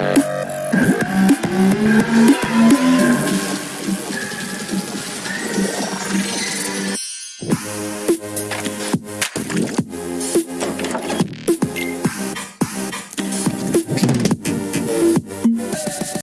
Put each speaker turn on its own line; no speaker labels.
Bye. Uh,